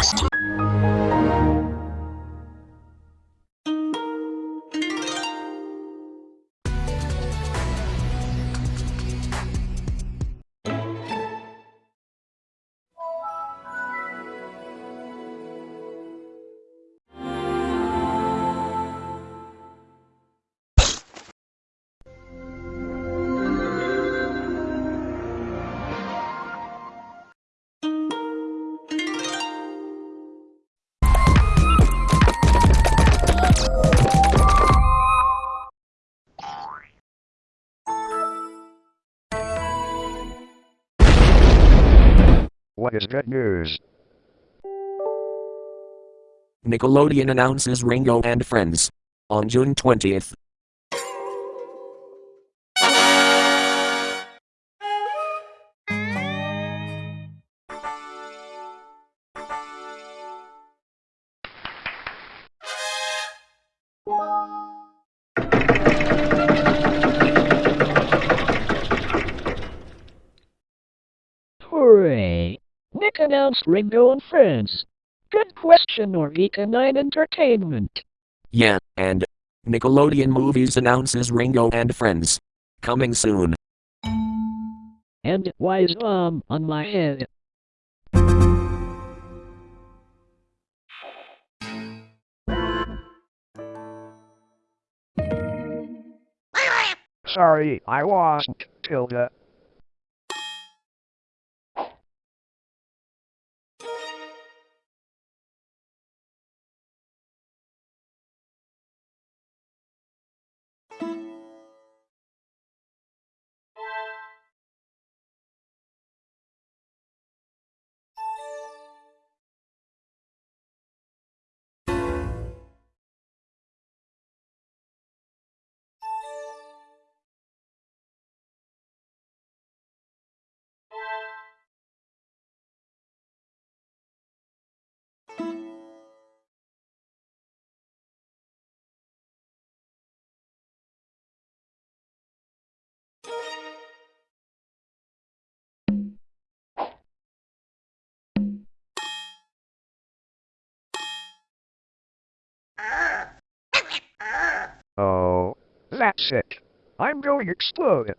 Новости. What is good news? Nickelodeon announces Ringo and Friends. On June 20th. Announced Ringo and Friends. Good question, Norvika 9 Entertainment. Yeah, and Nickelodeon Movies announces Ringo and Friends. Coming soon. And why is um on my head? Sorry, I wasn't, Tilda. That's it. I'm going to explode.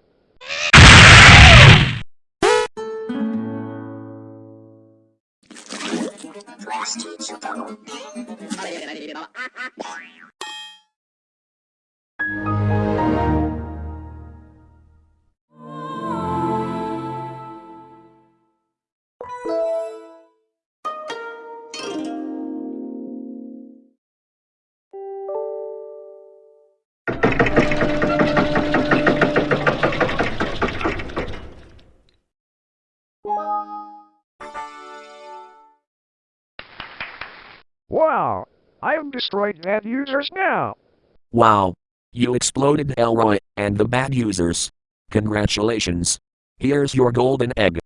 Wow, I've destroyed bad users now. Wow. You exploded Elroy and the bad users. Congratulations. Here's your golden egg.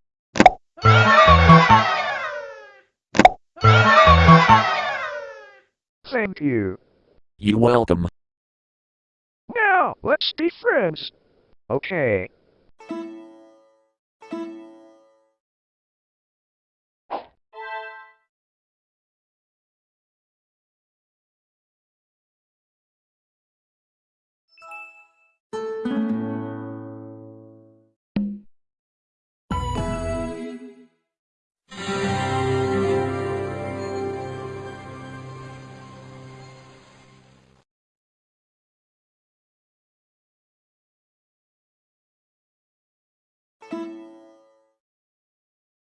Thank you. You're welcome. Now, let's be friends. Okay.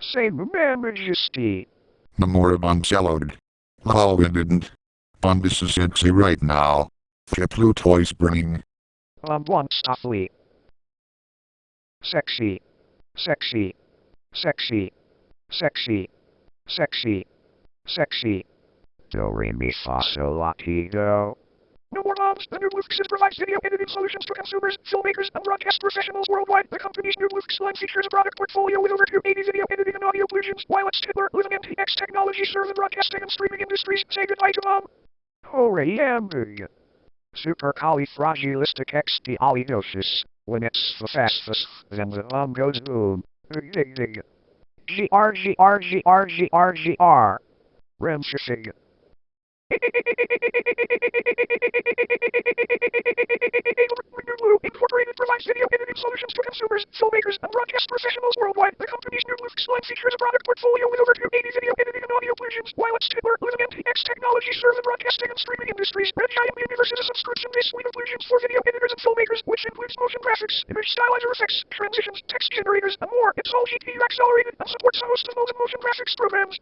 Say, Majesty. The more bombshelled. Oh, we didn't. Um, this is sexy right now. The toys burning. Um, one stuffly. Sexy. Sexy. Sexy. Sexy. Sexy. Sexy. Do re mi fa sol la ti do. No. The NewBlueFX provides video editing solutions to consumers, filmmakers, and broadcast professionals worldwide. The company's NewBlueFX line features a product portfolio with over 280 video editing and audio plugins, while its Titler, Living NTX technology serve the broadcasting and streaming industries. Say goodbye to bomb. Coriander. Supercalifragilisticexpialidocious. When it's the fastest, then the bomb goes boom. G-R-G-R-G-R-G-R-G-R. G R Incorporated provides video editing solutions to consumers, filmmakers, and broadcast professionals worldwide. The company's NewBlueFX line features a product portfolio with over 280 video editing and audio plugins, while its Titler, Living NTX technology serve the broadcasting and streaming industries. Red Giant Universe is a subscription-based suite of plugins for video editors and filmmakers, which includes motion graphics, image stylizer effects, transitions, text generators, and more. It's all GPU accelerated and supports a host of motion graphics programs.